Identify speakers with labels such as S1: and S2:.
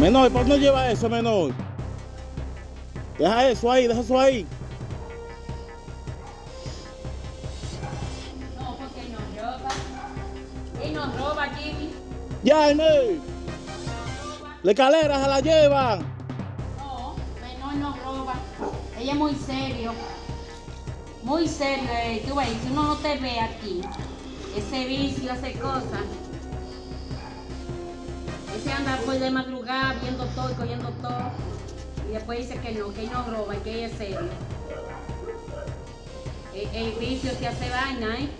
S1: Menor, ¿por qué no lleva eso, menor? Deja eso ahí, deja eso ahí.
S2: No, porque nos roba. Y nos roba, Jimmy.
S1: Ya, Inés. La escalera se la llevan.
S2: No, menor nos roba. Ella es muy serio. Muy serio. eh. Tú ves, si uno no te ve aquí, ese vicio hace cosas. Anda por de madrugada viendo todo y cogiendo todo. Y después dice que no, que no roba y que ella es serio. El, el vicio te hace vaina, ¿eh?